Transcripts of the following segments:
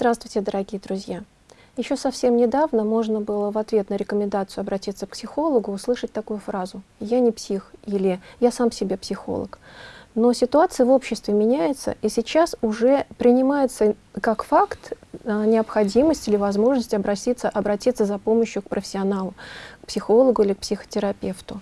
Здравствуйте, дорогие друзья! Еще совсем недавно можно было в ответ на рекомендацию обратиться к психологу услышать такую фразу «я не псих» или «я сам себе психолог». Но ситуация в обществе меняется, и сейчас уже принимается как факт а, необходимость или возможность обратиться, обратиться за помощью к профессионалу, к психологу или к психотерапевту.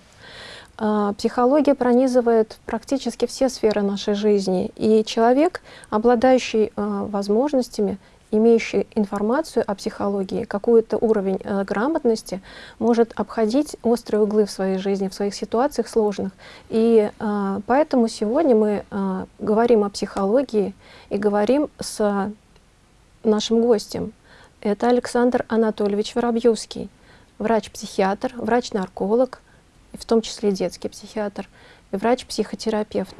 А, психология пронизывает практически все сферы нашей жизни, и человек, обладающий а, возможностями имеющий информацию о психологии, какой-то уровень э, грамотности, может обходить острые углы в своей жизни, в своих ситуациях сложных. И э, поэтому сегодня мы э, говорим о психологии и говорим с нашим гостем. Это Александр Анатольевич Воробьевский, врач-психиатр, врач-нарколог, в том числе детский психиатр, и врач-психотерапевт.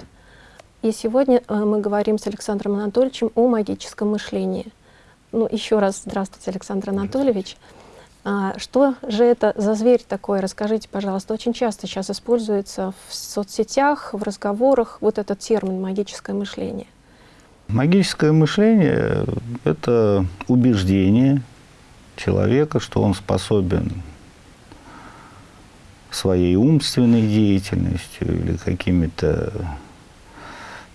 И сегодня э, мы говорим с Александром Анатольевичем о магическом мышлении – ну, еще раз здравствуйте, Александр Анатольевич. А, что же это за зверь такой? Расскажите, пожалуйста. Очень часто сейчас используется в соцсетях, в разговорах вот этот термин «магическое мышление». Магическое мышление – это убеждение человека, что он способен своей умственной деятельностью или какими-то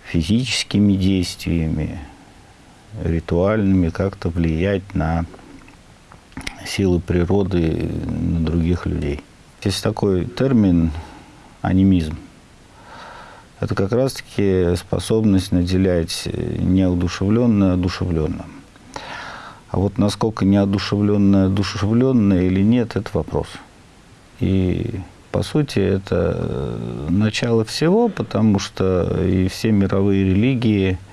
физическими действиями ритуальными как-то влиять на силы природы, на других людей. Есть такой термин анимизм. Это как раз-таки способность наделять неодушевленное одушевленным. А вот насколько неодушевленное одушевленное или нет, это вопрос. И по сути это начало всего, потому что и все мировые религии –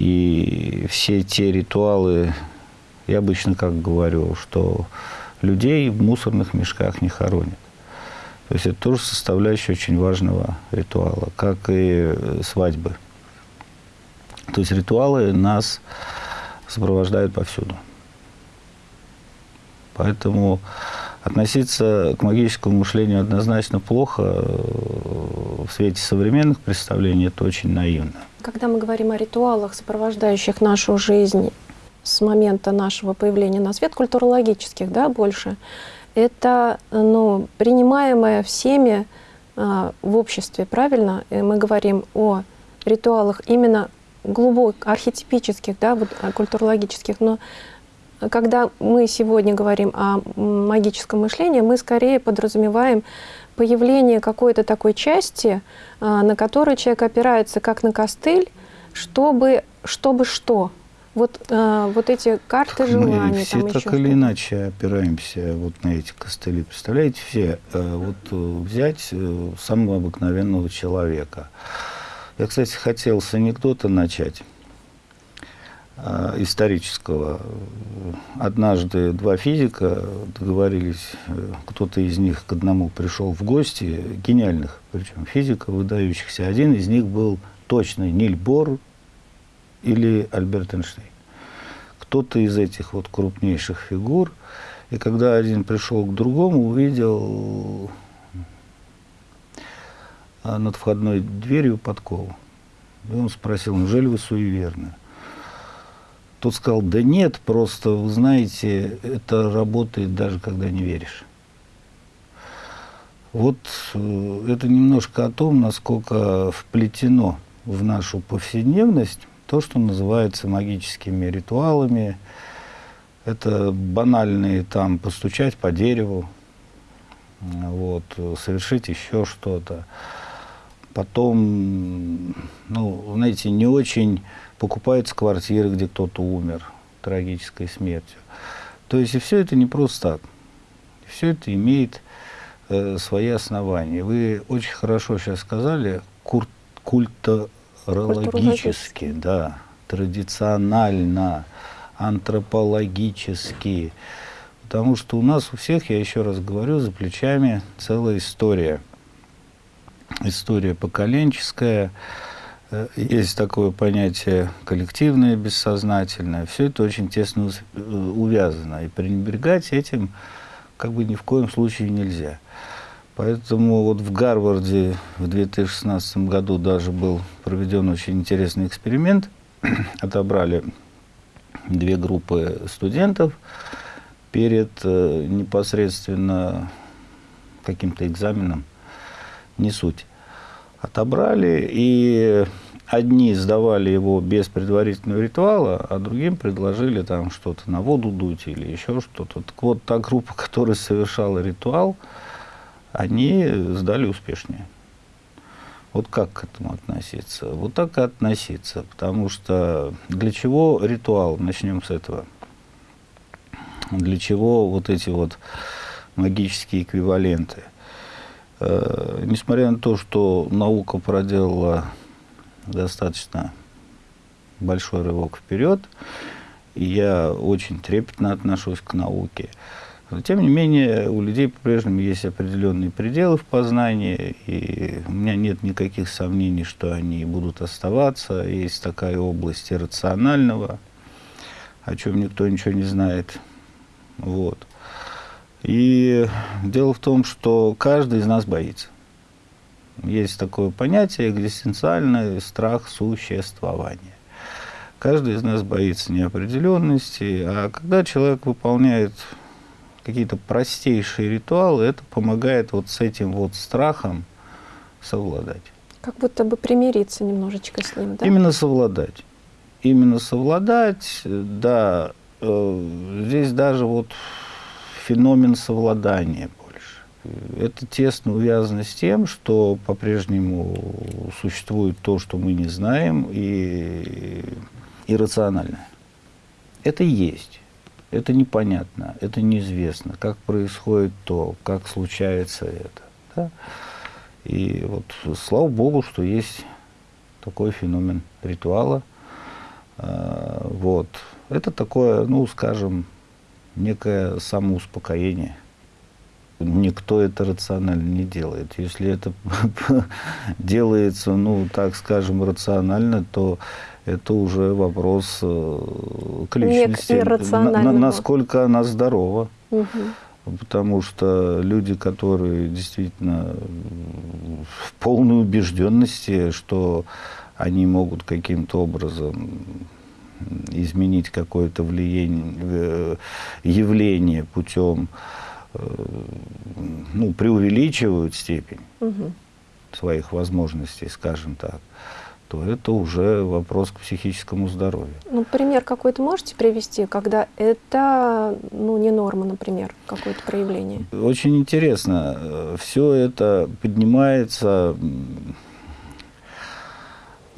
и все те ритуалы, я обычно как говорю, что людей в мусорных мешках не хоронят. То есть это тоже составляющая очень важного ритуала, как и свадьбы. То есть ритуалы нас сопровождают повсюду. Поэтому относиться к магическому мышлению однозначно плохо в свете современных представлений, это очень наивно. Когда мы говорим о ритуалах, сопровождающих нашу жизнь с момента нашего появления на свет, культурологических, да, больше, это ну, принимаемое всеми а, в обществе, правильно? И мы говорим о ритуалах именно глубоких, архетипических, да, вот, культурологических, но когда мы сегодня говорим о магическом мышлении, мы скорее подразумеваем появление какой-то такой части, а, на которую человек опирается как на костыль, чтобы, чтобы что? Вот, а, вот эти карты желаний. Мы все так или иначе опираемся вот на эти костыли. Представляете, все, э, вот э, взять э, самого обыкновенного человека. Я, кстати, хотел с анекдота начать. Э, исторического. Однажды два физика договорились, э, кто-то из них к одному пришел в гости, гениальных, причем физиков, выдающихся. Один из них был точный Ниль Бор или Альберт Эйнштейн. Кто-то из этих вот крупнейших фигур. И когда один пришел к другому, увидел э, над входной дверью подкову. И он спросил, неужели вы суеверны? Тот сказал, да нет, просто, вы знаете, это работает даже когда не веришь. Вот э, это немножко о том, насколько вплетено в нашу повседневность то, что называется магическими ритуалами. Это банальные там постучать по дереву, вот, совершить еще что-то. Потом, ну, знаете, не очень покупаются квартиры, где кто-то умер трагической смертью. То есть и все это не просто так. Все это имеет э, свои основания. Вы очень хорошо сейчас сказали, кур культурологически, да, традиционально, антропологически. Потому что у нас у всех, я еще раз говорю, за плечами целая история. История поколенческая, есть такое понятие коллективное, бессознательное. Все это очень тесно э, увязано. И пренебрегать этим как бы ни в коем случае нельзя. Поэтому вот в Гарварде в 2016 году даже был проведен очень интересный эксперимент. Отобрали две группы студентов перед э, непосредственно каким-то экзаменом, не суть. Отобрали, и одни сдавали его без предварительного ритуала, а другим предложили там что-то на воду дуть или еще что-то. Так вот, та группа, которая совершала ритуал, они сдали успешнее. Вот как к этому относиться? Вот так и относиться, потому что для чего ритуал? Начнем с этого. Для чего вот эти вот магические эквиваленты? Э, несмотря на то, что наука проделала достаточно большой рывок вперед, и я очень трепетно отношусь к науке, но, тем не менее, у людей по-прежнему есть определенные пределы в познании, и у меня нет никаких сомнений, что они будут оставаться. Есть такая область иррационального, о чем никто ничего не знает. Вот. И дело в том, что каждый из нас боится. Есть такое понятие экзистенциальный страх существования. Каждый из нас боится неопределенности, а когда человек выполняет какие-то простейшие ритуалы, это помогает вот с этим вот страхом совладать. Как будто бы примириться немножечко с ним, да? Именно совладать. Именно совладать, да. Э, здесь даже вот феномен совладания больше. Это тесно увязано с тем, что по-прежнему существует то, что мы не знаем, и иррациональное. Это есть. Это непонятно, это неизвестно, как происходит то, как случается это. Да? И вот слава Богу, что есть такой феномен ритуала. А, вот. Это такое, ну, скажем, некое самоуспокоение. Никто это рационально не делает. Если это делается, ну, так скажем, рационально, то это уже вопрос э, к личности, на, на, насколько она здорова. Угу. Потому что люди, которые действительно в полной убежденности, что они могут каким-то образом изменить какое-то влияние, э, явление путем, э, ну, преувеличивают степень угу. своих возможностей, скажем так то это уже вопрос к психическому здоровью. Ну, пример какой-то можете привести, когда это ну, не норма, например, какое-то проявление? Очень интересно. Все это поднимается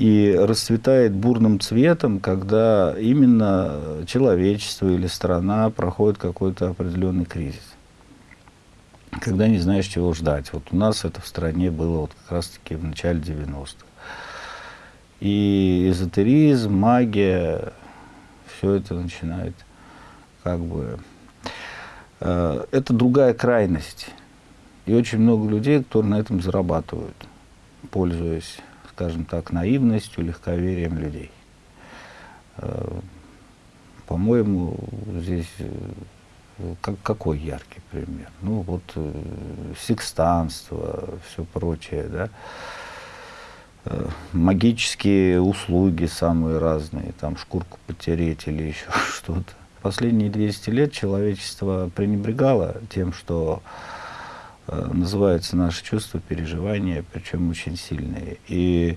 и расцветает бурным цветом, когда именно человечество или страна проходит какой-то определенный кризис. Когда не знаешь, чего ждать. Вот у нас это в стране было вот как раз-таки в начале 90-х. И эзотеризм, магия, все это начинает как бы... Э, это другая крайность. И очень много людей, которые на этом зарабатывают, пользуясь, скажем так, наивностью, легковерием людей. Э, по-моему, здесь э, как, какой яркий пример? Ну, вот секстанство, все прочее, да. Э, магические услуги самые разные, там шкурку потереть или еще что-то. Последние 200 лет человечество пренебрегало тем, что э, называется наши чувства, переживания, причем очень сильные. И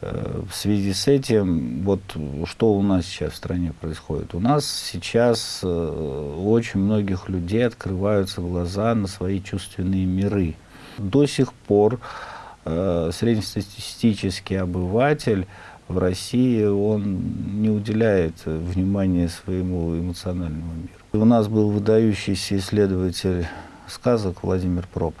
э, в связи с этим, вот что у нас сейчас в стране происходит? У нас сейчас э, у очень многих людей открываются глаза на свои чувственные миры. До сих пор Э, среднестатистический обыватель в России, он не уделяет внимания своему эмоциональному миру. У нас был выдающийся исследователь сказок Владимир Проб.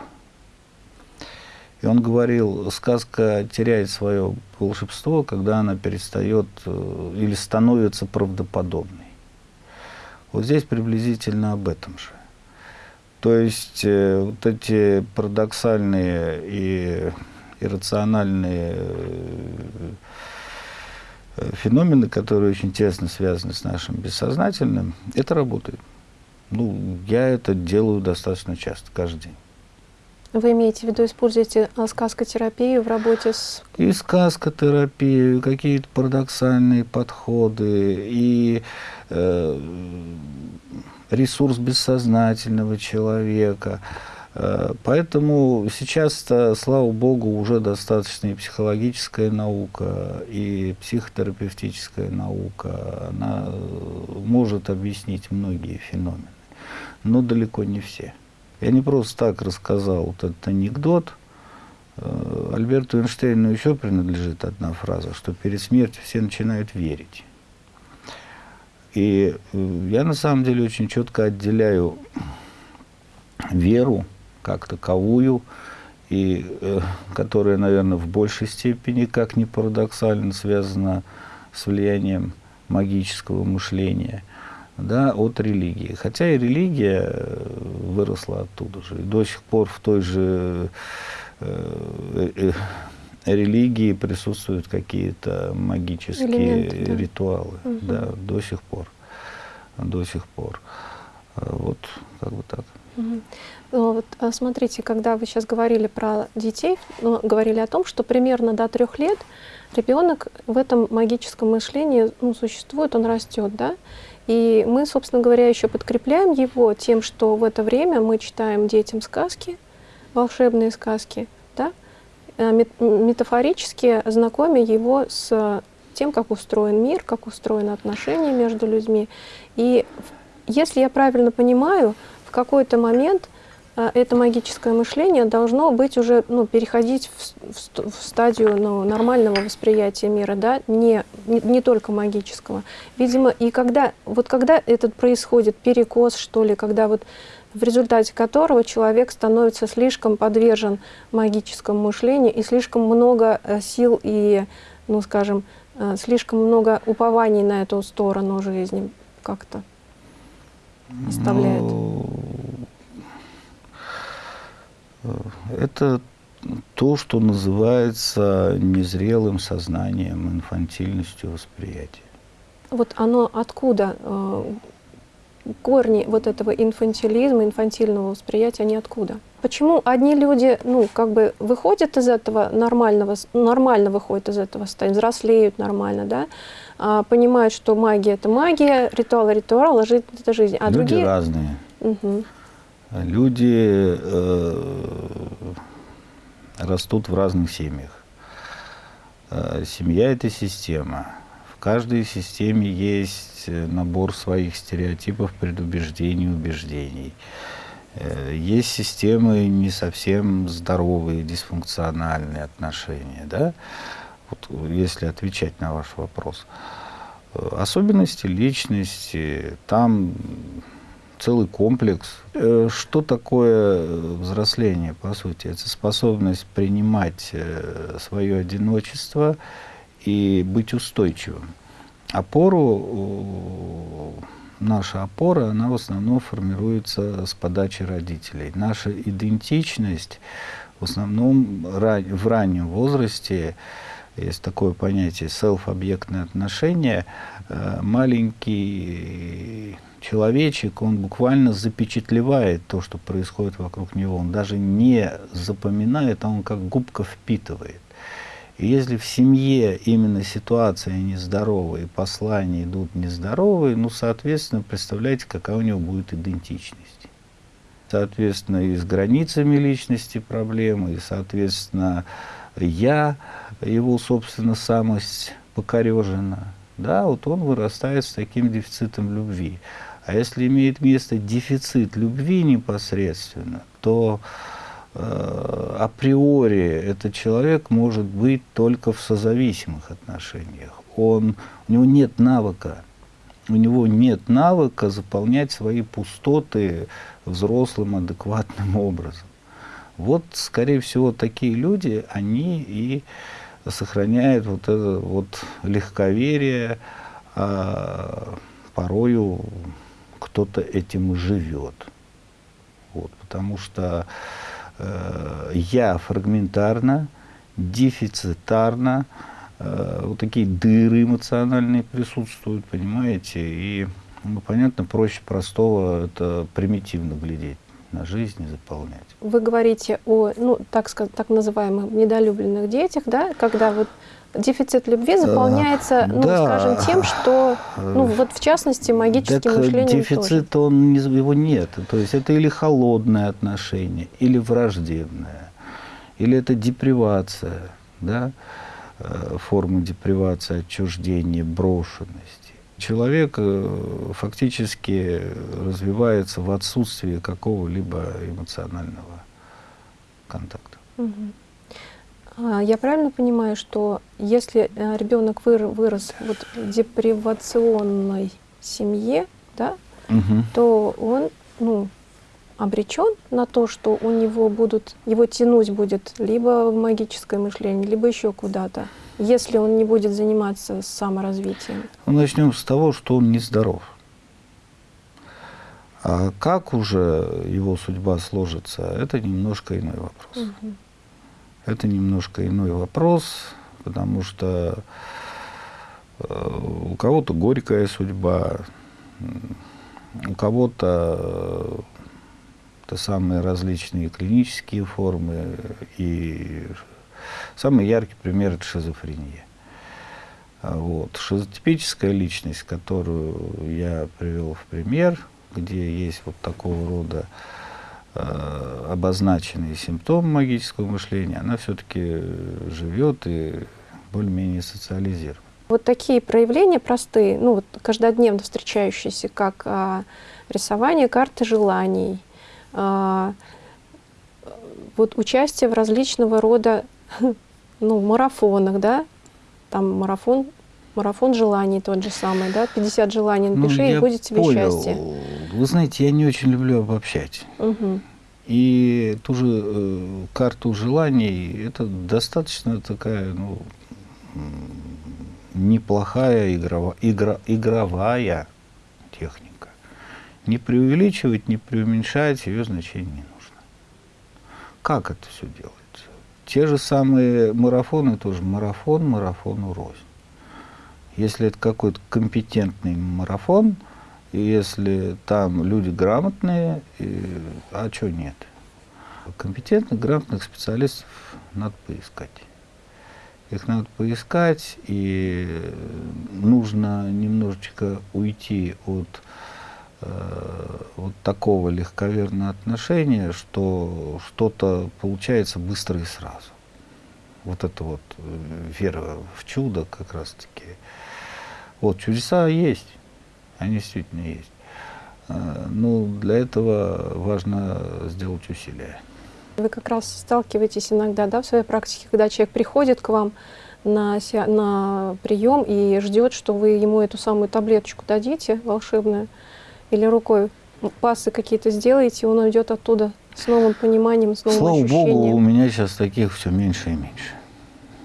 И он говорил, сказка теряет свое волшебство, когда она перестает э, или становится правдоподобной. Вот здесь приблизительно об этом же. То есть э, вот эти парадоксальные и иррациональные э, феномены, которые очень тесно связаны с нашим бессознательным, это работает. Ну, я это делаю достаточно часто, каждый день. Вы имеете в виду, используете а, сказкотерапию в работе с... И сказкотерапию, какие-то парадоксальные подходы, и э, ресурс бессознательного человека. Э, поэтому сейчас, слава богу, уже достаточно и психологическая наука, и психотерапевтическая наука. Она может объяснить многие феномены, но далеко не все. Я не просто так рассказал вот этот анекдот. Э, Альберту Эйнштейну еще принадлежит одна фраза, что перед смертью все начинают верить. И э, я на самом деле очень четко отделяю веру как таковую, и э, которая, наверное, в большей степени, как ни парадоксально, связана с влиянием магического мышления – да, от религии. Хотя и религия э, выросла оттуда же. И до сих пор в той же э, э, религии присутствуют какие-то магические Элементы, да. ритуалы. Угу. Да, до сих пор. До сих пор. Вот, как бы так. Угу. Вот, смотрите, когда вы сейчас говорили про детей, ну, говорили о том, что примерно до трех лет ребенок в этом магическом мышлении ну, существует, он растет, да? И мы, собственно говоря, еще подкрепляем его тем, что в это время мы читаем детям сказки, волшебные сказки, да? Э, метафорически знакомя его с тем, как устроен мир, как устроены отношения между людьми. И если я правильно понимаю, в какой-то момент а, это магическое мышление должно быть уже, ну, переходить в, в, в стадию ну, нормального восприятия мира, да, не, не, не только магического. Видимо, и когда, вот когда этот происходит перекос, что ли, когда вот в результате которого человек становится слишком подвержен магическому мышлению и слишком много э, сил и, ну, скажем, э, слишком много упований на эту сторону жизни как-то оставляет. Это то, что называется незрелым сознанием, инфантильностью восприятия. Вот оно откуда? Э, корни вот этого инфантилизма, инфантильного восприятия, они откуда? Почему одни люди, ну, как бы выходят из этого нормального, нормально выходят из этого состояния, взрослеют нормально, да, а понимают, что магия – это магия, ритуал – ритуал, а жизнь – это жизнь. А люди другие... разные. Угу люди э, растут в разных семьях. Э, семья – это система. В каждой системе есть набор своих стереотипов, предубеждений, убеждений. Э, есть системы не совсем здоровые, дисфункциональные отношения. Да? Вот, если отвечать на ваш вопрос. Э, особенности личности, там целый комплекс. Э, что такое взросление, по сути? Это способность принимать э, свое одиночество и быть устойчивым. Опору, наша опора, она в основном формируется с подачи родителей. Наша идентичность в основном в раннем возрасте, есть такое понятие селф-объектное отношение, э, маленький человечек, он буквально запечатлевает то, что происходит вокруг него. Он даже не запоминает, а он как губка впитывает. И если в семье именно ситуация нездоровая, и послания идут нездоровые, ну, соответственно, представляете, какая у него будет идентичность. Соответственно, и с границами личности проблемы, и, соответственно, я, его, собственно, самость покорежена. Да, вот он вырастает с таким дефицитом любви. А если имеет место дефицит любви непосредственно, то э, априори этот человек может быть только в созависимых отношениях. Он, у него нет навыка, у него нет навыка заполнять свои пустоты взрослым, адекватным образом. Вот, скорее всего, такие люди, они и сохраняют вот это вот легковерие, а порою кто-то этим живет. Вот, потому что э, я фрагментарно, дефицитарно, э, вот такие дыры эмоциональные присутствуют, понимаете, и, ну, понятно, проще простого это примитивно глядеть на жизнь и заполнять. Вы говорите о, ну, так, так называемых недолюбленных детях, да, когда вот дефицит любви заполняется, ну, да. скажем, тем, что, ну, вот в частности, магическим Так, э, мышлением дефицит, он, не- его нет. То есть это или холодное отношение, или враждебное, или это депривация, да, э, форма депривации, отчуждения, брошенности. Человек э, фактически развивается в отсутствии какого-либо эмоционального контакта. Мгм. А, Я правильно понимаю, что если э, ребенок выр- вырос вот в депривационной семье, да, Мгм. то он, ну, обречен на то, что у него будут, его тянуть будет либо в магическое мышление, либо еще куда-то, если он не будет заниматься саморазвитием. Ну, начнем с того, что он нездоров. А как уже его судьба сложится, это немножко иной вопрос. Это немножко иной вопрос, потому что э, у кого-то горькая судьба, у кого-то э, это самые различные клинические формы, и самый яркий пример – это шизофрения. А Вот. Шизотипическая личность, которую я привел в пример, где есть вот такого рода э, обозначенные симптомы магического мышления, она все-таки живет и более-менее социализирована. Вот такие проявления простые, ну вот каждодневно встречающиеся, как а, рисование карты желаний, а, вот участие в различного рода ну, марафонах, да, там марафон, марафон желаний тот же самый, да, 50 желаний напиши, Ну, и будет тебе понял. счастье. Вы знаете, я не очень люблю обобщать. Мгм. И ту же э, карту желаний, это достаточно такая, ну, неплохая игрова, игра, игровая техника. Не преувеличивать, не преуменьшать ее значение не нужно. Как это все делается? Те же самые марафоны тоже марафон, марафону рознь. Если это какой-то компетентный марафон, и если там люди грамотные, и- а что нет? Компетентных, грамотных специалистов надо поискать. Их надо поискать, и нужно немножечко уйти от э, вот такого легковерного отношения, что что-то получается быстро и сразу. Вот это вот э, вера в чудо как раз-таки. Вот чудеса есть, они действительно есть. Э, Ну, для этого важно сделать усилия. Вы как раз сталкиваетесь иногда, да, в своей практике, когда человек приходит к вам на, на прием и ждет, что вы ему эту самую таблеточку дадите волшебную, или рукой пасы какие-то сделаете, и он уйдет оттуда с новым пониманием, с новым Слава ощущением. Богу, у меня сейчас таких все меньше и меньше.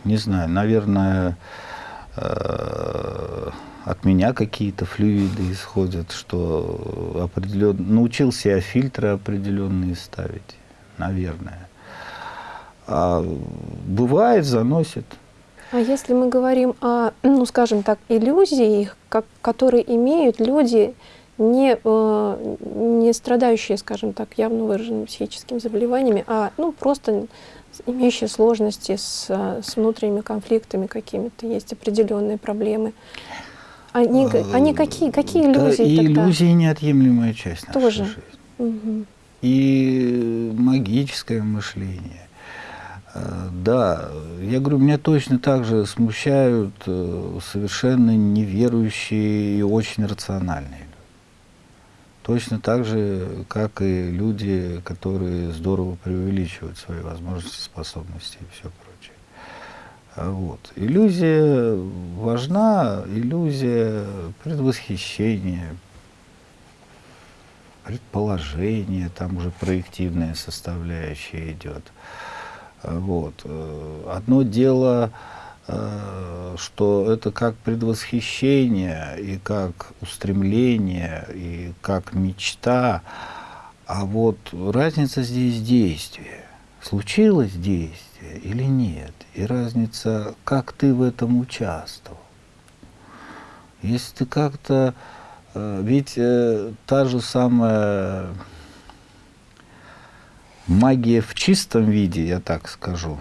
Не знаю, наверное, э, от меня какие-то флюиды исходят, что определенно научился я фильтры определенные ставить, наверное. А бывает, заносит. А если мы говорим о, ну, скажем так, иллюзии, как, которые имеют люди, не, э, не страдающие, скажем так, явно выраженными психическими заболеваниями, а ну, просто имеющие сложности с, с внутренними конфликтами какими-то, есть определенные проблемы. Они, г- они какие, какие Да, иллюзии и тогда? иллюзии неотъемлемая часть нашей Тоже. жизни. Мгм. и магическое мышление. Э, Да, я говорю, меня точно так же смущают э, совершенно неверующие и очень рациональные люди. Точно так же, как и люди, которые здорово преувеличивают свои возможности, способности и все прочее. А Вот. Иллюзия важна, иллюзия предвосхищения, предположение, там уже проективная составляющая идет. А Вот. Э, Одно дело, э, что это как предвосхищение, и как устремление, и как мечта, а вот разница здесь действие. Случилось действие или нет? И разница, как ты в этом участвовал. Если ты как-то... э, Ведь э, та же самая магия в чистом виде, я так скажу,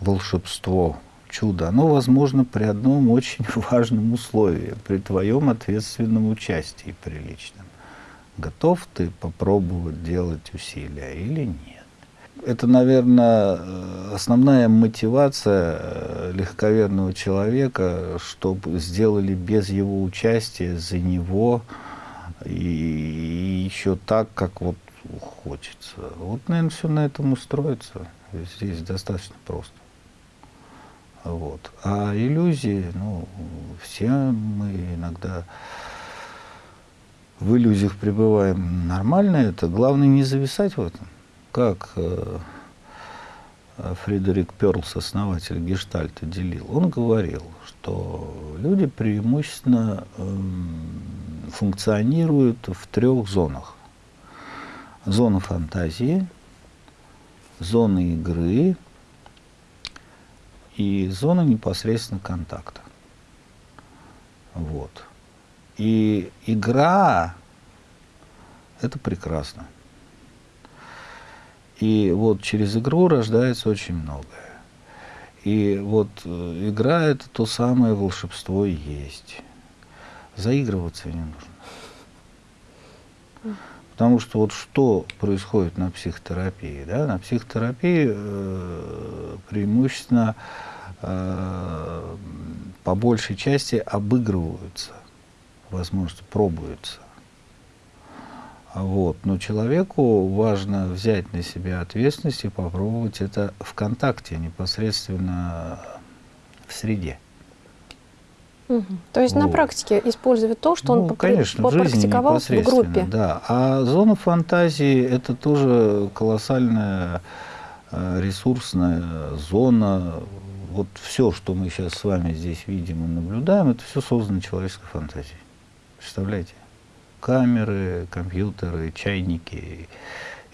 волшебство, чудо, оно возможно при одном очень важном условии, при твоем ответственном участии приличном. Готов ты попробовать делать усилия или нет? Это, наверное, основная мотивация э, легковерного человека, чтобы сделали без его участия, за него, и еще так, как вот хочется. Вот, наверное, все на этом устроится. Здесь достаточно просто. Вот. А иллюзии, ну, все мы иногда в иллюзиях пребываем. Нормально это. Главное не зависать в этом. Как э, Фредерик Перлс, основатель гештальта, делил. Он говорил, что люди преимущественно э, функционируют в трех зонах. Зона фантазии, зона игры и зона непосредственно контакта. Вот. И игра – это прекрасно. И вот через игру рождается очень многое. И вот э, игра – это то самое волшебство и есть. Заигрываться не нужно. Потому что вот что происходит на психотерапии? Да? На психотерапии э, преимущественно э, по большей части обыгрываются возможности, пробуются. Вот. Но человеку важно взять на себя ответственность и попробовать это в контакте, непосредственно в среде. Угу. То есть вот. на практике использовать то, что ну, он конечно, попрактиковал в, в группе. Да. А зона фантазии – это тоже колоссальная э, ресурсная зона. Вот все, что мы сейчас с вами здесь видим и наблюдаем, это все создано человеческой фантазией. Представляете? Камеры, компьютеры, чайники.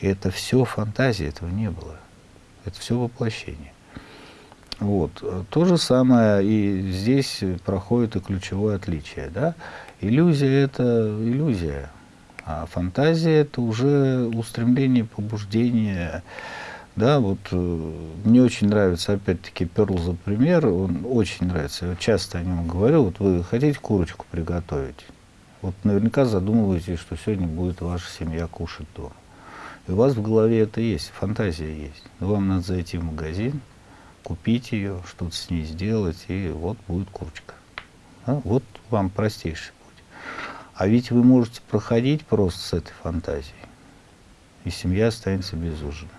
И это все фантазии, этого не было. Это все воплощение. Вот. То же самое и здесь проходит и ключевое отличие. Да? Иллюзия – это иллюзия, а фантазия – это уже устремление, побуждение. Да, вот э, мне очень нравится, опять-таки, Перл за пример, он очень нравится, я часто о нем говорю. Вот вы хотите курочку приготовить? Вот наверняка задумываетесь, что сегодня будет ваша семья кушать дома. И у вас в голове это есть, фантазия есть. Но вам надо зайти в магазин, купить ее, что-то с ней сделать, и вот будет курочка. А? Вот вам простейший путь. А ведь вы можете проходить просто с этой фантазией, и семья останется без ужина.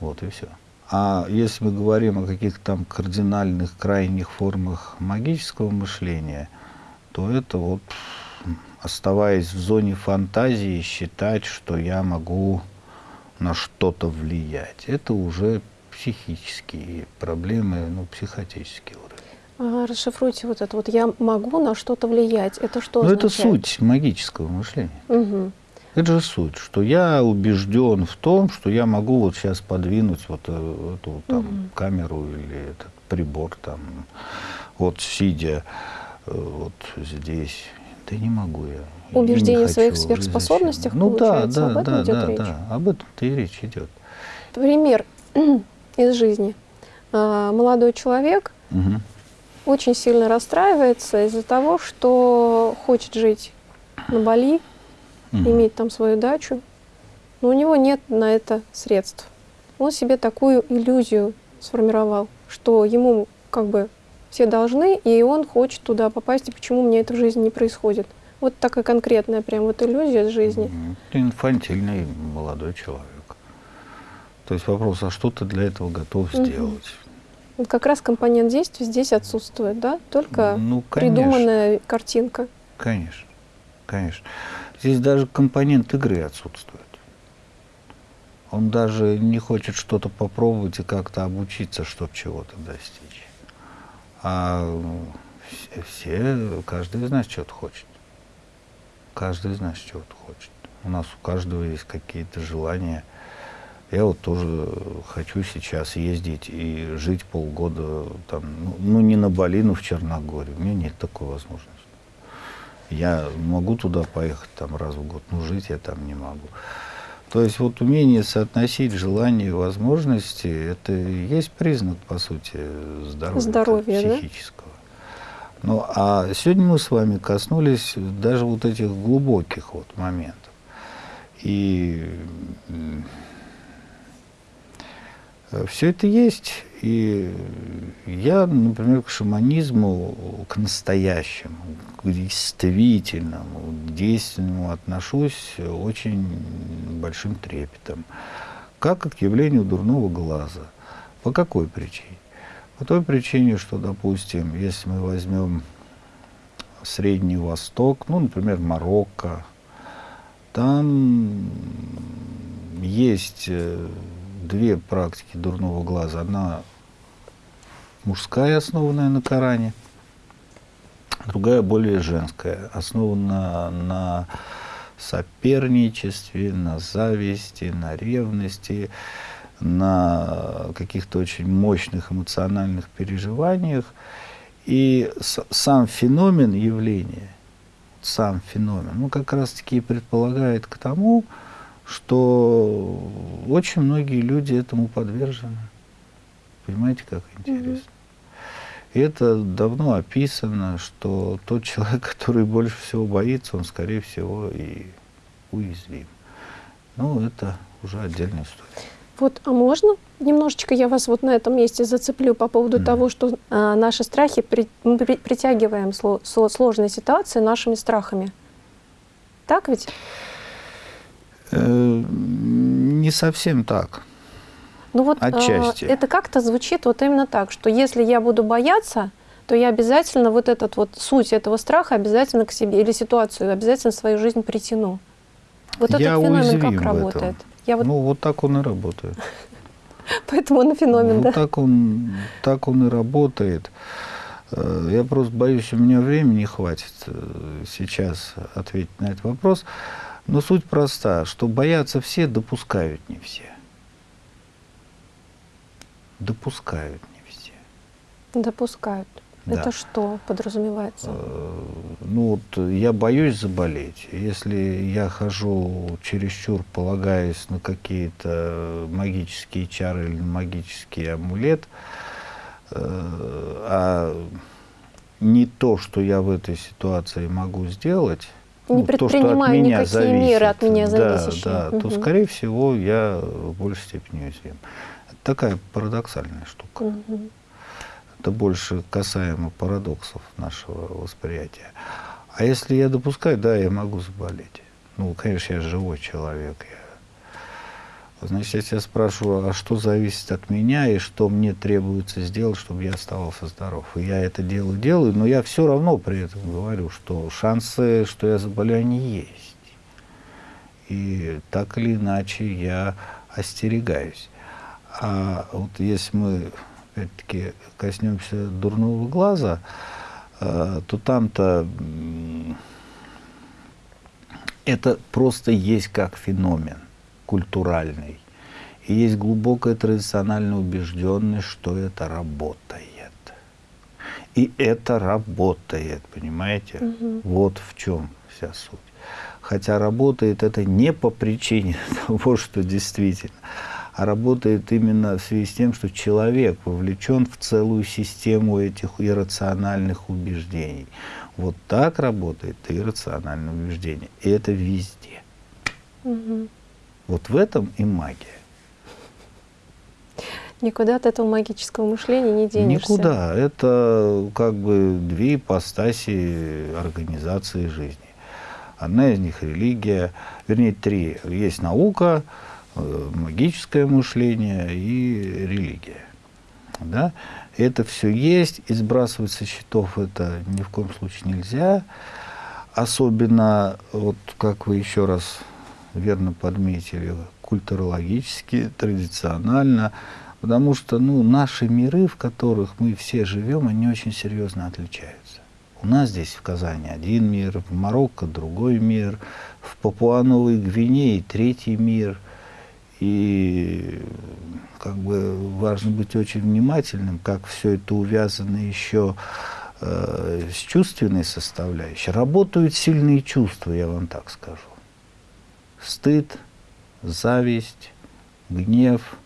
Вот и все. А если мы говорим о каких-то там кардинальных, крайних формах магического мышления, то это вот, оставаясь в зоне фантазии, считать, что я могу на что-то влиять. Это уже психические проблемы, ну, психотический уровень. А, расшифруйте вот это вот. Я могу на что-то влиять. Это что Ну, это суть магического мышления. Угу. Это же суть, что я убежден в том, что я могу вот сейчас подвинуть вот э, эту там угу. камеру или этот прибор там, вот сидя вот здесь. Да не могу я. Убеждение в своих сверхспособностях, ну, получается, да, да, об этом да, идет да, речь? Да, об этом-то и речь идет. Пример из жизни. А, молодой человек угу. очень сильно расстраивается из-за того, что хочет жить на Бали, угу. иметь там свою дачу, но у него нет на это средств. Он себе такую иллюзию сформировал, что ему как бы все должны, и он хочет туда попасть, и почему мне это в жизни не происходит. Вот такая конкретная прям вот иллюзия из жизни. Инфантильный молодой человек. То есть вопрос, а что ты для этого готов сделать? Вот как раз компонент действия здесь отсутствует, да? Только ну, придуманная картинка. Конечно, конечно. Здесь даже компонент игры отсутствует. Он даже не хочет что-то попробовать и как-то обучиться, чтобы чего-то достичь. А все, все, каждый из нас что-то хочет. Каждый из нас чего-то хочет. У нас у каждого есть какие-то желания – я вот тоже хочу сейчас ездить и жить полгода там, ну, ну не на Бали, но в Черногории. У меня нет такой возможности. Я могу туда поехать там раз в год, но жить я там не могу. То есть вот умение соотносить желания и возможности, это и есть признак, по сути, здоровья, Здоровья, да? психического. Ну, а сегодня мы с вами коснулись даже вот этих глубоких вот моментов. И все это есть. И я, например, к шаманизму, к настоящему, к действительному, к действенному отношусь очень большим трепетом. Как к явлению дурного глаза. По какой причине? По той причине, что, допустим, если мы возьмем Средний Восток, ну, например, Марокко, там есть э, две практики дурного глаза. Одна мужская, основанная на Коране, другая более женская, основана на соперничестве, на зависти, на ревности, на каких-то очень мощных эмоциональных переживаниях. И сам феномен явления, сам феномен, ну, как раз-таки предполагает к тому, что очень многие люди этому подвержены. Понимаете, как интересно? И это давно описано, что тот человек, который больше всего боится, он, скорее всего, и уязвим. Ну, это уже отдельная история. Вот, а можно немножечко я вас вот на этом месте зацеплю по поводу mm. того, что а, наши страхи, при, мы при, притягиваем сло, сло, сложные ситуации нашими страхами. Так ведь? Э, не совсем так. Ну вот Отчасти. Э, это как-то звучит вот именно так, что если я буду бояться, то я обязательно вот этот вот суть этого страха обязательно к себе или ситуацию обязательно в свою жизнь притяну. Вот я этот феномен как работает? Я вот... Ну, вот так он и работает. Поэтому он феномен, ну, да? Так он, так он и работает. Э, я просто боюсь, у меня времени не хватит сейчас ответить на этот вопрос. Но суть проста, что боятся все, допускают не все. Допускают не все. Допускают. Да. Это что подразумевается? Э, ну вот я боюсь заболеть. Если я хожу чересчур, полагаясь на какие-то магические чары или магический амулет, э, а не то, что я в этой ситуации могу сделать, не ну, то, от меня никакие зависит, меры от меня зависящие. Да, да, угу. то, скорее всего, я в большей степени уязвим. Это такая парадоксальная штука. Угу. Это больше касаемо парадоксов нашего восприятия. А если я допускаю, да, я могу заболеть. Ну, конечно, я живой человек. Я... Значит, я тебя спрашиваю, а что зависит от меня и что мне требуется сделать, чтобы я оставался здоров? И я это дело делаю, но я все равно при этом говорю, что шансы, что я заболею, они есть. И так или иначе я остерегаюсь. А вот если мы опять-таки, коснемся дурного глаза, э, то там-то это просто есть как феномен культуральный. И есть глубокая традициональная убежденность, что это работает. И это работает, понимаете? Угу. Вот в чем вся суть. Хотя работает это не по причине того, что действительно, а работает именно в связи с тем, что человек вовлечен в целую систему этих иррациональных убеждений. Вот так работает иррациональное убеждение. И это везде. Угу. Вот в этом и магия. Никуда от этого магического мышления не денешься. Никуда. Это как бы две ипостаси организации жизни. Одна из них религия, вернее, три. Есть наука, Э, магическое мышление и религия. Да? Это все есть, и сбрасывать со счетов это ни в коем случае нельзя. Особенно, вот как вы еще раз верно подметили, культурологически, традиционально, потому что ну, наши миры, в которых мы все живем, они очень серьезно отличаются. У нас здесь в Казани один мир, в Марокко другой мир, в Папуановой Гвинее третий мир – и как бы важно быть очень внимательным, как все это увязано еще э, с чувственной составляющей. Работают сильные чувства, я вам так скажу. Стыд, зависть, гнев,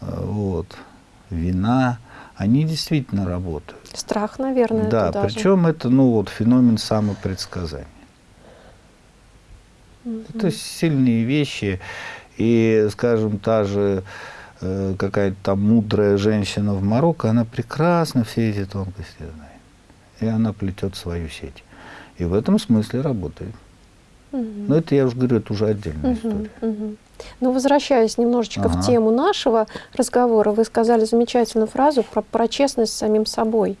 э, вот, вина, они действительно работают. Страх, наверное, Да, же. причем это ну, вот, феномен самопредсказания. Мгм. Это сильные вещи. И, скажем, та же э, какая-то там мудрая женщина в Марокко, она прекрасно все эти тонкости знает. И она плетет свою сеть. И в этом смысле работает. Мгм. Но это, я уже говорю, это уже отдельная Мгм, история. мгм. Ну, возвращаясь немножечко Ага. в тему нашего разговора, вы сказали замечательную фразу про, про честность с самим собой,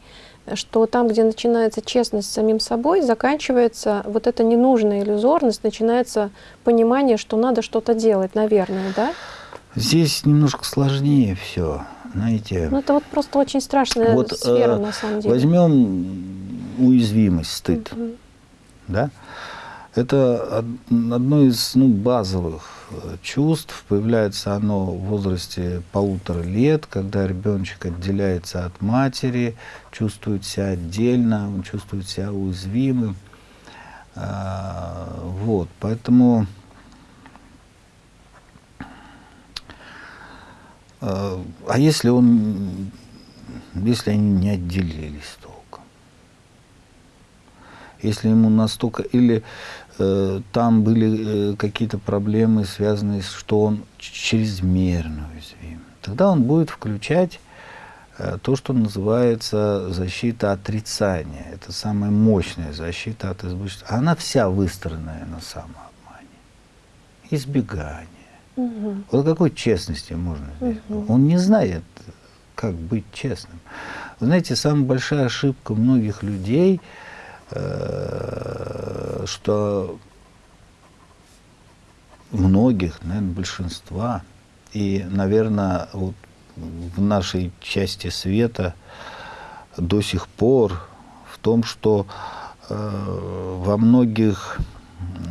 что там, где начинается честность с самим собой, заканчивается вот эта ненужная иллюзорность, начинается понимание, что надо что-то делать, наверное, да? Здесь немножко сложнее все, знаете. Ну, это вот просто очень страшная Вот, сфера, э, на самом деле. Возьмем уязвимость, стыд. Мгм. да? Это од- одно из ну, базовых э, чувств. Появляется оно в возрасте полутора лет, когда ребеночек отделяется от матери, чувствует себя отдельно, он чувствует себя уязвимым. А, Вот, поэтому а а если он, если они не отделились толком? Если ему настолько... Или э, там были э, какие-то проблемы, связанные с, что он чрезмерно уязвим, тогда он будет включать э, то, что называется защита отрицания. Это самая мощная защита от избыточности. Она вся выстроенная на самообмане. Избегание. Мгм. Вот о какой честности можно здесь? Мгм. Он не знает, как быть честным. Вы знаете, самая большая ошибка многих людей, э, что многих, наверное, большинства, и, наверное, вот в нашей части света до сих пор в том, что э, во многих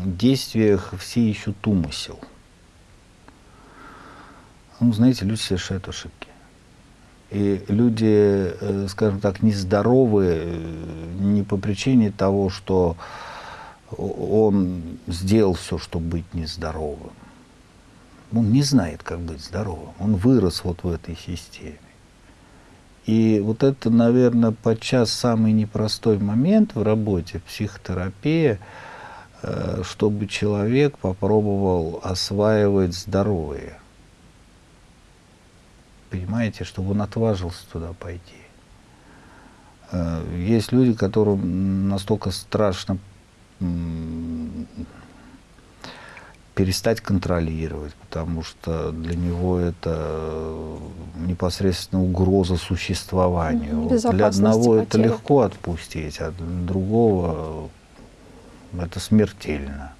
действиях все ищут умысел. Ну, знаете, люди совершают ошибки. И люди, э, скажем так, нездоровы э, не по причине того, что он сделал все, чтобы быть нездоровым. Он не знает, как быть здоровым. Он вырос вот в этой системе. И вот это, наверное, подчас самый непростой момент в работе, в психотерапии, э, чтобы человек попробовал осваивать здоровые понимаете, чтобы он отважился туда пойти. Э, Есть люди, которым настолько страшно перестать контролировать, потому что для него это непосредственно угроза существованию. Для одного это потери. легко отпустить, а для другого это смертельно.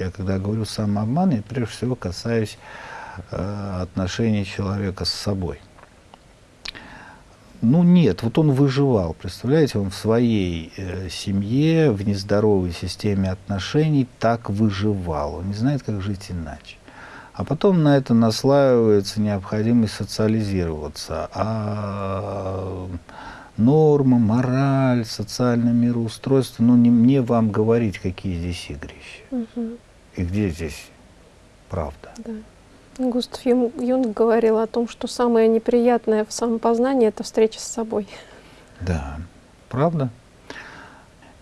Я когда говорю самообман, я прежде всего касаюсь э, отношений человека с собой. Ну нет, вот он выживал, представляете, он в своей э, семье, в нездоровой системе отношений так выживал. Он не знает, как жить иначе. А потом на это наслаивается необходимость социализироваться. А норма, мораль, социальное мироустройство, ну не мне вам говорить, какие здесь игрища. Мгм. И где здесь правда. Да. Густав Юнг говорил о том, что самое неприятное в самопознании – это встреча с собой. Да, правда.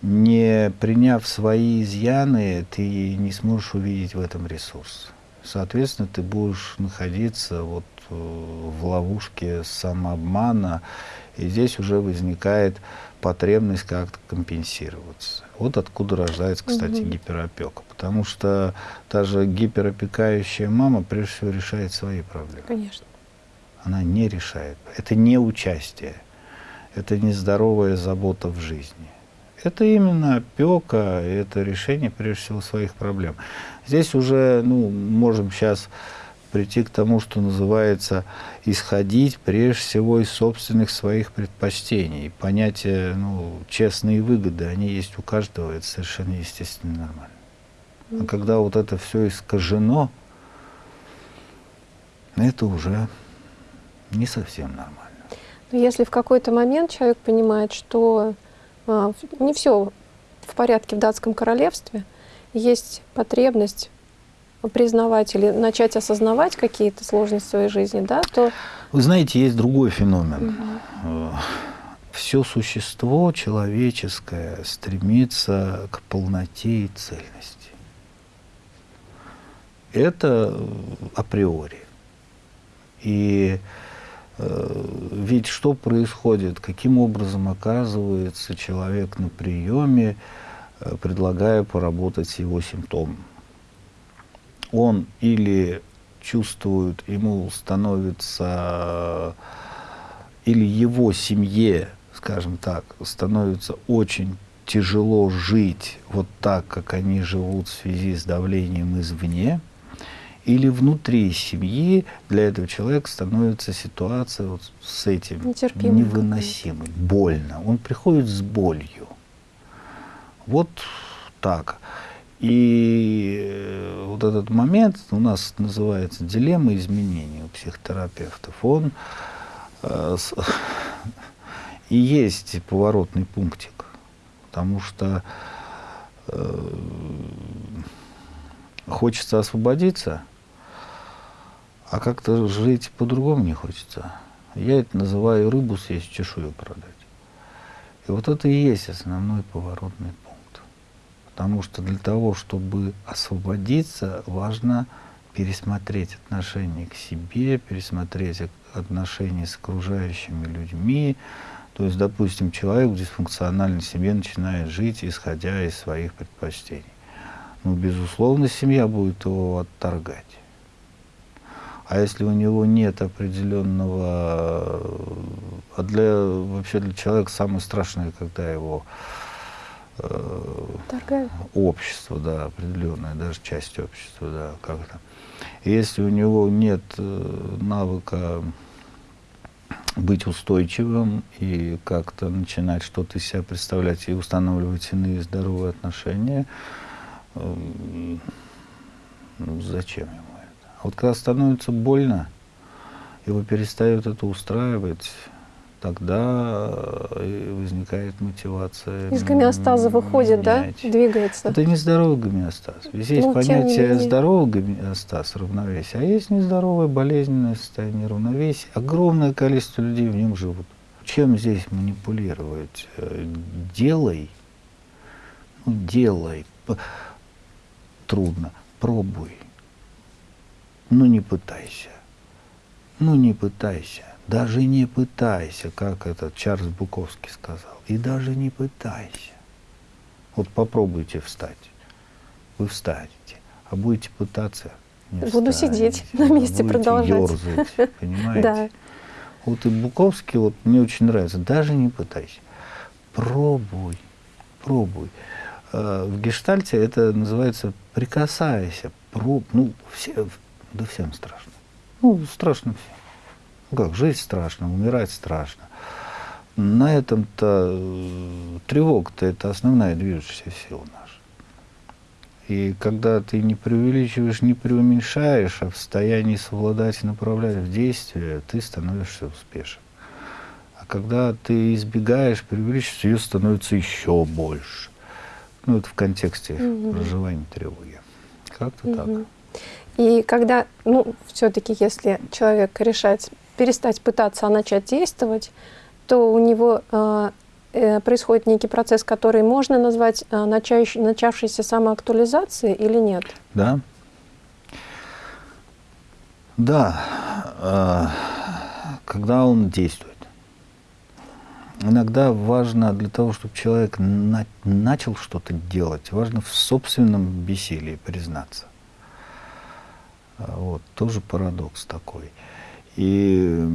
Не приняв свои изъяны, ты не сможешь увидеть в этом ресурс. Соответственно, ты будешь находиться вот э, в ловушке самообмана, и здесь уже возникает потребность как-то компенсироваться. Вот откуда рождается, кстати, Мгм. гиперопека. Потому что та же гиперопекающая мама прежде всего решает свои проблемы. Конечно. Она не решает. Это не участие. Это нездоровая забота в жизни. Это именно опека, это решение, прежде всего, своих проблем. Здесь уже, ну, можем сейчас прийти к тому, что называется исходить прежде всего из собственных своих предпочтений. Понятие, ну, честные выгоды, они есть у каждого, это совершенно естественно нормально. А когда вот это все искажено, это уже не совсем нормально. Но если в какой-то момент человек понимает, что а, не все в порядке в датском королевстве, есть потребность признавать или начать осознавать какие-то сложности в своей жизни, да, то... Вы знаете, есть другой феномен. Угу. Все существо человеческое стремится к полноте и цельности. Это априори. И э, ведь что происходит, каким образом оказывается человек на приеме, э, предлагая поработать с его симптомом? Он или чувствует, ему становится, или его семье, скажем так, становится очень тяжело жить вот так, как они живут в связи с давлением извне – или внутри семьи для этого человека становится ситуация вот с этим невыносимой, больно. Он приходит с болью. Вот так. И э, вот этот момент у нас называется дилемма изменения у психотерапевтов. Он э, и есть поворотный пунктик, потому что э, хочется освободиться – а как-то жить по-другому не хочется. Я это называю рыбу съесть, чешую продать. И вот это и есть основной поворотный. Потому что для того, чтобы освободиться, важно пересмотреть отношение к себе, пересмотреть отношения с окружающими людьми. То есть, допустим, человек дисфункциональной семье начинает жить, исходя из своих предпочтений. Ну, безусловно, семья будет его отторгать. А если у него нет определенного... А для, вообще для человека самое страшное, когда его общество, да, определенная, даже часть общества, да, как-то. Если у него нет э, навыка быть устойчивым и как-то начинать что-то из себя представлять и устанавливать иные здоровые отношения, э, ну, зачем ему? Вот когда становится больно, его перестает это устраивать, тогда э, возникает мотивация. Из гомеостаза выходит, менять. да? Двигается. Это не здоровый гомеостаз. Здесь есть ну, понятие здоровый гомеостаз, равновесие, а есть нездоровое болезненное состояние равновесия. Огромное количество людей в нем живут. Чем здесь манипулировать? Э, делай, ну, делай, трудно, пробуй. Ну не пытайся. Ну не пытайся. Даже не пытайся, как этот Чарльз Буковский сказал. И даже не пытайся. Вот попробуйте встать. Вы встанете. А будете пытаться, не Буду встанете, сидеть на месте, продолжать. Ерзать, понимаете? Да. Вот и Буковский, вот мне очень нравится. Даже не пытайся. Пробуй, пробуй. Э, в гештальте это называется прикасайся, проб, ну, все, да всем страшно. Ну, страшно всем. Ну как, жить страшно, умирать страшно. На этом-то э, тревога-то это основная движущая сила наша. И когда ты не преувеличиваешь, не преуменьшаешь, а в состоянии совладать и направлять в действие, ты становишься успешен. А когда ты избегаешь, преувеличиваешь, ее становится еще больше. Ну, это в контексте угу. проживания тревоги. Как-то угу. так. И когда, ну, все-таки, если человек решает перестать пытаться, а начать действовать, то у него э, э, происходит некий процесс, который можно назвать начающий, начавшейся самоактуализацией или нет? Да. Да, э, когда он действует. Иногда важно для того, чтобы человек на, начал что-то делать, важно в собственном бессилии признаться. А, вот, тоже парадокс такой. И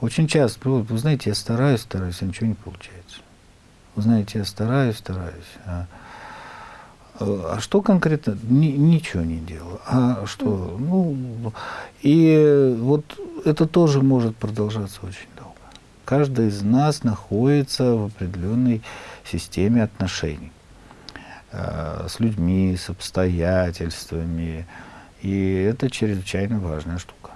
очень часто, вы знаете, я стараюсь, стараюсь, а ничего не получается. Вы знаете, я стараюсь, стараюсь. А, а что конкретно? Ни, ничего не делаю. А что? Ну, и вот это тоже может продолжаться очень долго. Каждый из нас находится в определенной системе отношений. Э, с людьми, с обстоятельствами. И это чрезвычайно важная штука.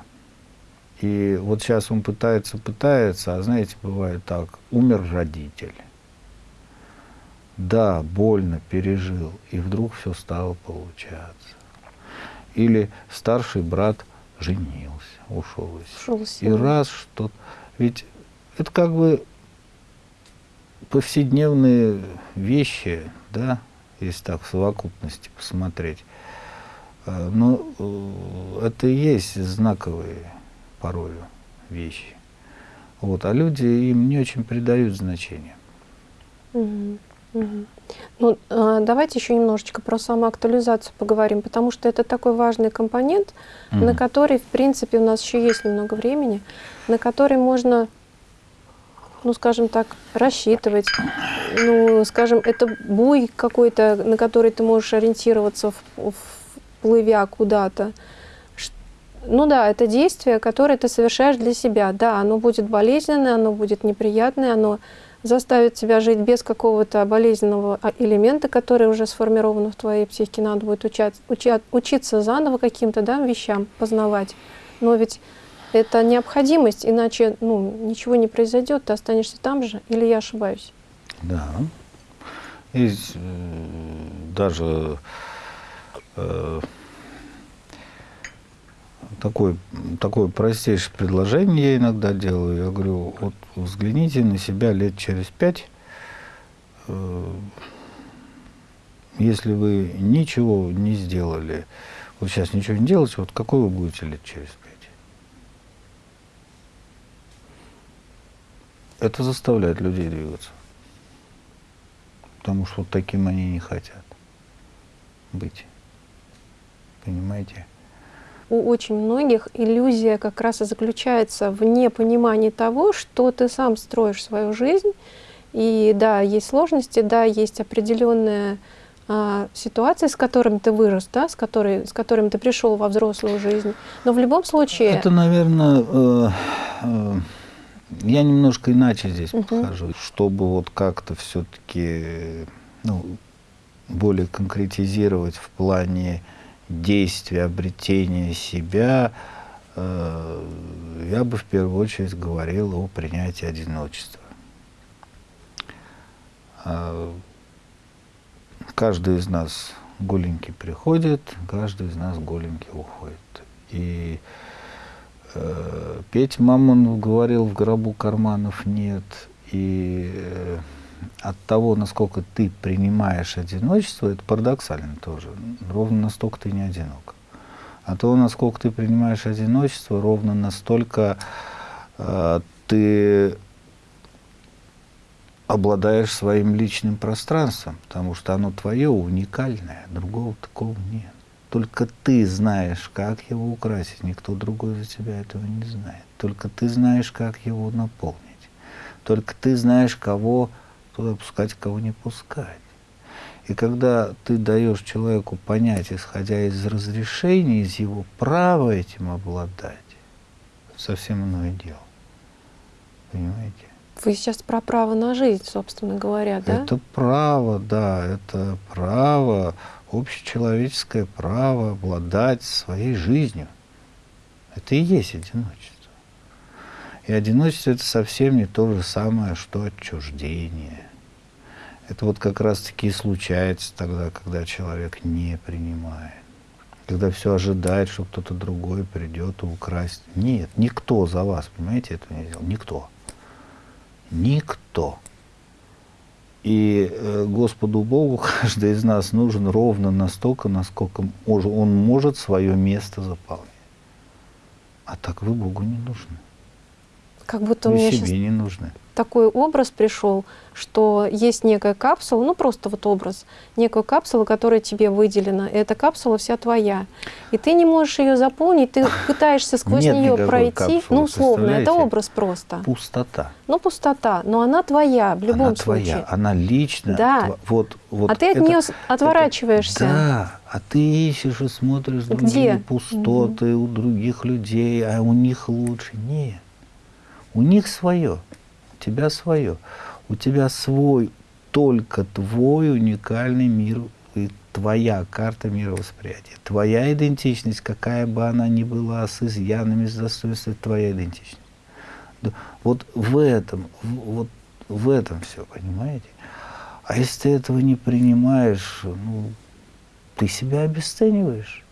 И вот сейчас он пытается, пытается, а знаете, бывает так, умер родитель. да, больно пережил, и вдруг все стало получаться. Или старший брат женился, ушел из Ушел И раз что Ведь это как бы повседневные вещи, да, если так в совокупности посмотреть. Э, Но э, это и есть знаковые порою вещи. Вот, а люди им не очень придают значения. Ну, а, давайте еще немножечко про самоактуализацию поговорим, потому что это такой важный компонент, на Мгм. который, в принципе, у нас еще есть немного времени, на который можно, ну, скажем так, рассчитывать. Ну, скажем, это буй какой-то, на который ты можешь ориентироваться, в, в- плывя куда-то. Ну да, это действие, которое ты совершаешь для себя. Да, оно будет болезненное, оно будет неприятное, оно заставит тебя жить без какого-то болезненного а, элемента, который уже сформирован в твоей психике. Надо будет учать, уча- учиться заново каким-то да, вещам, познавать. Но ведь это необходимость, иначе ну, ничего не произойдет, ты останешься там же, или я ошибаюсь? Да. Есть э, даже э, такое, такое простейшее предложение я иногда делаю. Я говорю, вот взгляните на себя лет через пять. Э, если вы ничего не сделали, вот сейчас ничего не делаете, вот какой вы будете лет через пять? Это заставляет людей двигаться. Потому что вот таким они не хотят быть. Понимаете? У очень многих иллюзия как раз и заключается в непонимании того, что ты сам строишь свою жизнь. И да, есть сложности, да, есть определенная а, ситуация, с которым ты вырос, да, с, которой, с которым ты пришел во взрослую жизнь. Но в любом случае... Это, наверное, э, э, я немножко иначе здесь Мгм. подхожу, чтобы вот как-то все-таки ну, более конкретизировать в плане действия, обретения себя, э, я бы в первую очередь говорил о принятии одиночества. А, Каждый из нас голенький приходит, каждый из нас голенький уходит. И э, Петь Мамонов говорил, в гробу карманов нет. И э, от того, насколько ты принимаешь одиночество, это парадоксально тоже, ровно настолько ты не одинок. От того, насколько ты принимаешь одиночество, ровно настолько э, ты обладаешь своим личным пространством, потому что оно твое, уникальное, другого такого нет. Только ты знаешь, как его украсить, никто другой за тебя этого не знает. Только ты знаешь, как его наполнить. Только ты знаешь, кого туда пускать, кого не пускать. И когда ты даешь человеку понять, исходя из разрешения, из его права этим обладать, совсем иное дело. Понимаете? Вы сейчас про право на жизнь, собственно говоря, да? Это право, да, это право, общечеловеческое право обладать своей жизнью. Это и есть одиночество. И одиночество это совсем не то же самое, что отчуждение. Это вот как раз-таки и случается тогда, когда человек не принимает. Когда все ожидает, что кто-то другой придет и украсть. Нет, никто за вас, понимаете, этого не сделал. Никто. Никто. И э, Господу Богу каждый из нас нужен ровно настолько, насколько он может свое место заполнить. А так вы Богу не нужны. Как будто Вы меня себе сейчас не нужны. Такой образ пришел, что есть некая капсула, ну просто вот образ, некая капсула, которая тебе выделена. И эта капсула вся твоя. И ты не можешь ее заполнить, ты пытаешься сквозь Нет нее пройти. капсулы, ну, условно, это образ просто. Пустота. Ну, пустота, но она твоя в любом она случае. твоя, она личная. Да. тва- Вот, вот а ты от это- нее отворачиваешься. Да, а ты ищешь и смотришь Где? другие пустоты у других людей, а у них лучше. Нет. У них свое, тебя свое. У тебя свой, только твой уникальный мир и твоя карта мировосприятия. Твоя идентичность, какая бы она ни была, с изъянами, с достоинством, твоя идентичность. Вот в этом, вот в этом все, понимаете? А если ты этого не принимаешь, ну, ты себя обесцениваешь.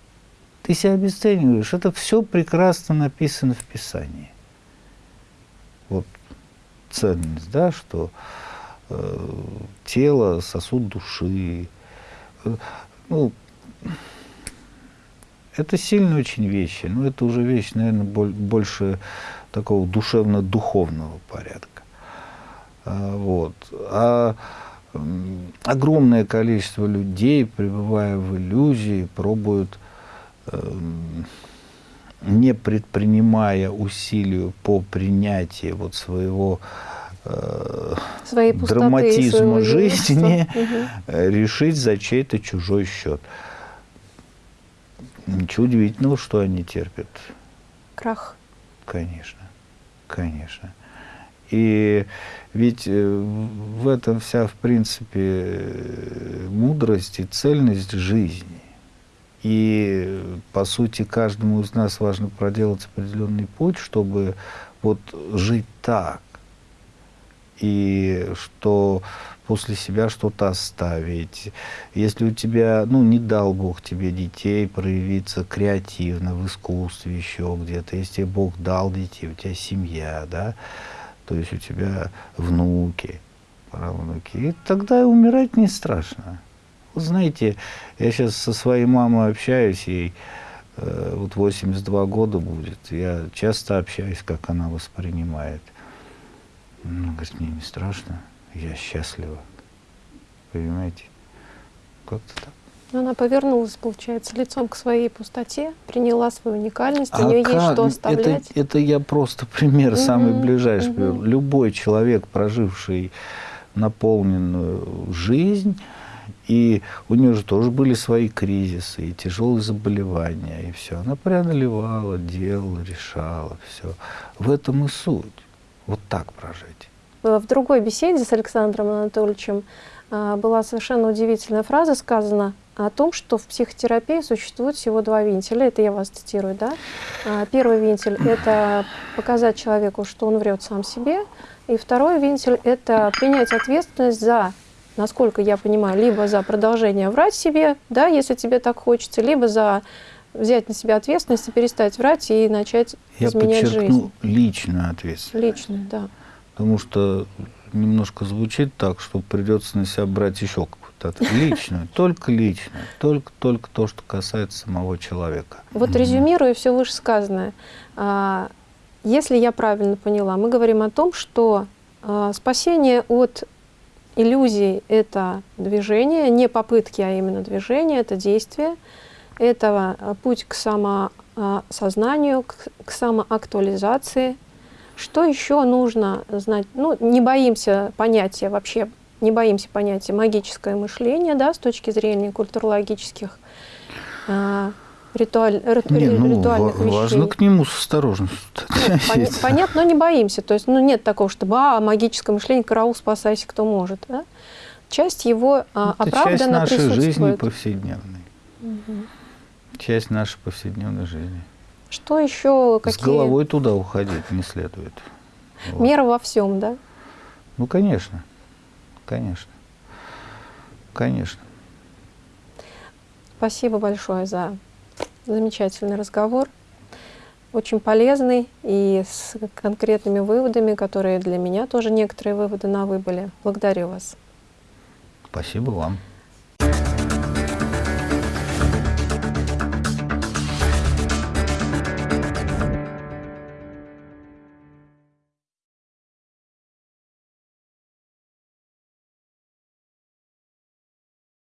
Ты себя обесцениваешь. Это все прекрасно написано в Писании. Вот ценность, да, что э, тело, сосуд души. Э, ну, это сильные очень вещи, но это уже вещь, наверное, больше такого душевно-духовного порядка. А, вот. А огромное количество людей, пребывая в иллюзии, пробуют, эм, не предпринимая усилий по принятию вот своего э, Своей драматизма жизни, угу. решить за чей-то чужой счет. Ничего удивительного, что они терпят. Крах. Конечно, конечно. И ведь э, в этом вся, в принципе, мудрость и цельность жизни. И, по сути, каждому из нас важно проделать определенный путь, чтобы вот жить так. И что после себя что-то оставить. Если у тебя, ну, не дал Бог тебе детей, проявиться креативно в искусстве еще где-то, если Бог дал детей, у тебя семья, да, то есть у тебя внуки, правнуки, и тогда умирать не страшно. Знаете, я сейчас со своей мамой общаюсь, ей э, вот 82 года будет, я часто общаюсь, как она воспринимает. Ну, говорит, мне не страшно я счастлива. Понимаете? Как-то так. Она повернулась, получается, лицом к своей пустоте, приняла свою уникальность, а у нее как? есть что оставлять. Это, это я просто пример, угу, самый ближайший. Угу. Любой человек, проживший наполненную жизнь, и у нее же тоже были свои кризисы, и тяжелые заболевания, и все. Она преодолевала, делала, решала, все. В этом и суть. Вот так прожить. В другой беседе с Александром Анатольевичем э, была совершенно удивительная фраза сказана о том, что в психотерапии существует всего два вентиля. Это я вас цитирую, да? А, первый вентиль – это показать человеку, что он врет сам себе. И второй вентиль – это принять ответственность за, насколько я понимаю, либо за продолжение врать себе, да, если тебе так хочется, либо за взять на себя ответственность и перестать врать и начать я изменять жизнь. Я подчеркну личную ответственность. Личную, да. Потому что немножко звучит так, что придется на себя брать еще какую-то личную, только личную, только, только то, что касается самого человека. Вот резюмируя все вышесказанное, а, если я правильно поняла, мы говорим о том, что а, спасение от иллюзий – это движение, не попытки, а именно движение, это действие, это а, путь к самосознанию, к самоактуализации, что еще нужно знать? Ну, не боимся понятия вообще, не боимся понятия магическое мышление, да, с точки зрения культурологических э, ритуаль, не, ну, ритуальных вещей. Важно к нему с осторожностью. Нет, понятно, но не боимся. То есть, ну, нет такого, чтобы, а, магическое мышление, караул, спасайся, кто может. Да? Часть его а, Это оправданно часть нашей жизни повседневной. Угу. Часть нашей повседневной жизни. Что еще? Какие... С головой туда уходить не следует. Вот. Мера во всем, да? Ну, конечно. Конечно. Конечно. Спасибо большое за замечательный разговор. Очень полезный и с конкретными выводами, которые для меня тоже некоторые выводы на вы были. Благодарю вас. Спасибо вам.